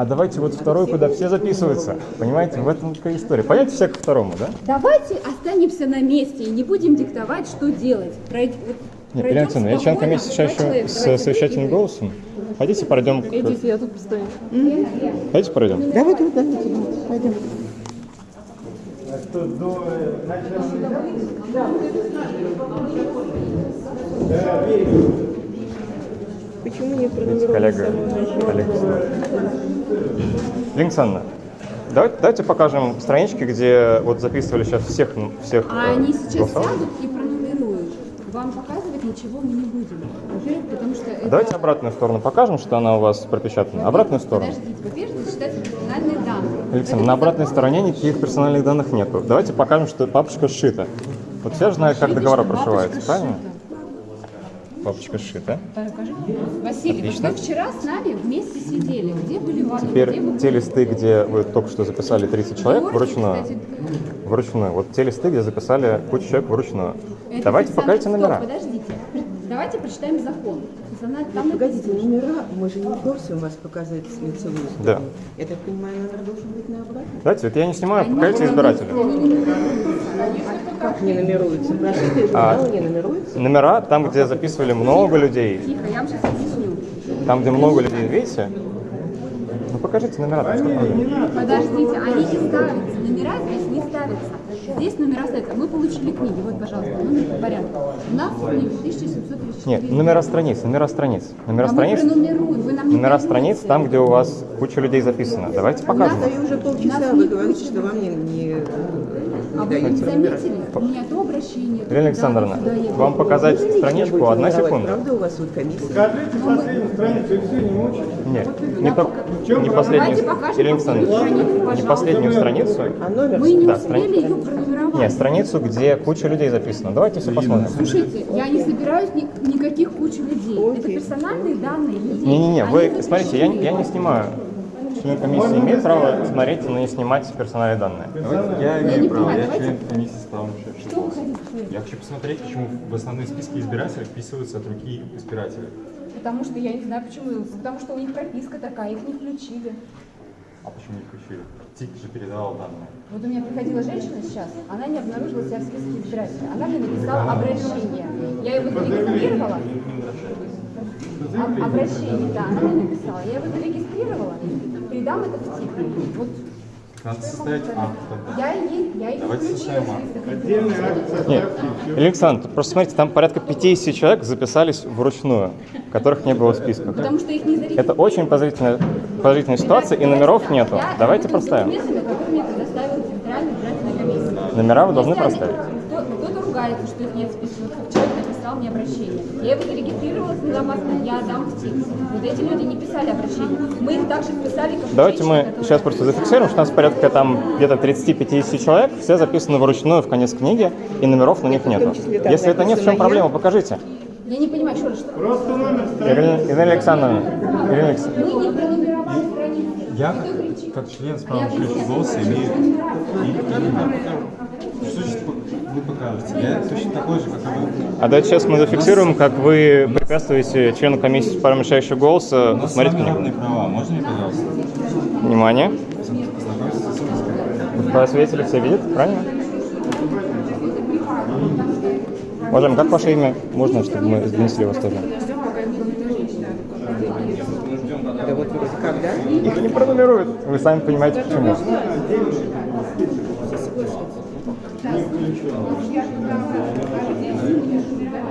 А давайте вот второй, куда все записываются. Понимаете, в этом такая история. Понятно все к второму, да? Давайте останемся на месте и не будем диктовать, что делать. Пройд... Нет, Елена Александровна, я член комиссии два еще с Давайте совещательным голосом. Хотите, пройдем? к- Идите, я тут постою. Хотите, пройдем? Давайте, вот, давайте, пойдем. Почему не пронумеровано Коллега, с самого начала? давайте, давайте покажем странички, где вот записывали сейчас всех, всех А э, они сейчас голосовых. сядут и пронумеруют. Вам показывать ничего мы не будем. Во-первых, потому что это... Давайте обратную сторону покажем, что она у вас пропечатана. Обратную сторону. Подождите, во-первых, это персональные данные. Александр, Это на обратной закон. стороне никаких персональных данных нету. Давайте покажем, что папочка сшита. Вот все же знают, как бабушка прошиваются, правильно? сшита. Папочка сшита. Покажи. Василий, вот Отлично. вы вчера с нами вместе сидели. Где были ваши? где Теперь вы те листы, где вы только что записали 30 человек Можете, вручную. кстати, Вручную. Вот те листы, где записали кучу человек вручную. это Давайте покажите Стоп, номера. Подождите. Давайте прочитаем закон. Там Погодите, написано, номера, мы же не у вас показывать лицевую сторону. Да. Я так понимаю, номер должен быть на обратной? Давайте, вот я не снимаю, покажите избирателя. Как не номеруются? Прошитые А. журналы не номеруются? Номера, там, где записывали много людей, Тихо, я вам сейчас объясню. там, где много людей, видите? Ну покажите номера, там что? Подождите, они не ставятся. Номера здесь не ставятся. Здесь номера ставятся. Мы получили книги. Вот, пожалуйста, номер по порядку. У нас книги 1734. Нет, номера страниц, номера страниц. Номера А страниц. Вы нам не номера страниц там, где у вас куча людей записано. Давайте покажем. Стою уже полчаса, вы говорите, что вам не, не, А не вы не дают номера. заметили? У меня то обращение. то Елена туда, Александровна, вам показать Будете страничку, одна секунда. Правда, у вас вот комиссия? Скажите последнюю страницу, и все, не мучайте. Нет, не, чем не последнюю, Давайте покажем Елена последнюю Александровна, страницу, не последнюю страницу, А номер? Мы не Да, успели ее пронумеровать. нет, страницу, где куча людей записано. Давайте все посмотрим. Слушайте, я не собираюсь ни- никаких куч людей. Это персональные данные людей. Не-не-не, вы, смотрите, я, я не снимаю. Член комиссии имеет право смотреть, но не снимать персональные данные. Я имею право, я член комиссии с правом шеф. Что вы хотите сказать? Я хочу посмотреть, почему в основные списки избирателей вписываются от руки избирателя. Потому что я не знаю почему. Потому что у них прописка такая, их не включили. А почему не включили? ТИК же передавал данные. Вот у меня приходила женщина сейчас, она не обнаружила себя в списке избирателей. Она мне написала обращение. Я его зарегистрировала. Об- обращение, да, она мне написала. Я его зарегистрировала, передам это в ТИК. Вот Надо составить акт тогда. я ей, я ей Давайте составим акт. Нет, Александр, просто смотрите, там порядка 50 человек записались вручную, которых не было в списках. Потому что их не зарегистрировали. Это очень подозрительная, подозрительная ситуация, и номеров нету. Я Давайте проставим. документами, которые мне предоставила территориальная избирательная комиссия. Номера вы должны проставить. Ругается, что их нет в списке. Вот Человек написал мне обращение. Я его зарегистрировала, сняла паспорт, я дам в ТИК. Вот эти люди не писали обращение. Мы их также вписали, как Давайте женщины, мы которые- сейчас просто зафиксируем, что у нас порядка там где-то 30-50 человек, все записаны вручную в конец книги, и номеров на них нету. Если это нет, в чем проблема, покажите. Я не понимаю, что ли, что Просто номер Ирина, Ирина Александровна, Ирина Александровна, мы не пронумеровали страницу. Я, кричит? как член А голоса, что имею... пронумеровали. И, и я покажу. Что значит вы покажете? Я точно такой же, как и вы. а давайте сейчас мы зафиксируем, как вы препятствуете члену комиссии по правам решающего голоса смотреть вами книгу. равные права. Можно мне, пожалуйста, Внимание. свидетелю все видят, правильно? Уважаемый, как ваше имя? Можно, чтобы мы донесли вас тоже? Их не пронумеруют. Вы сами понимаете, почему. Я не знаю, что это за день.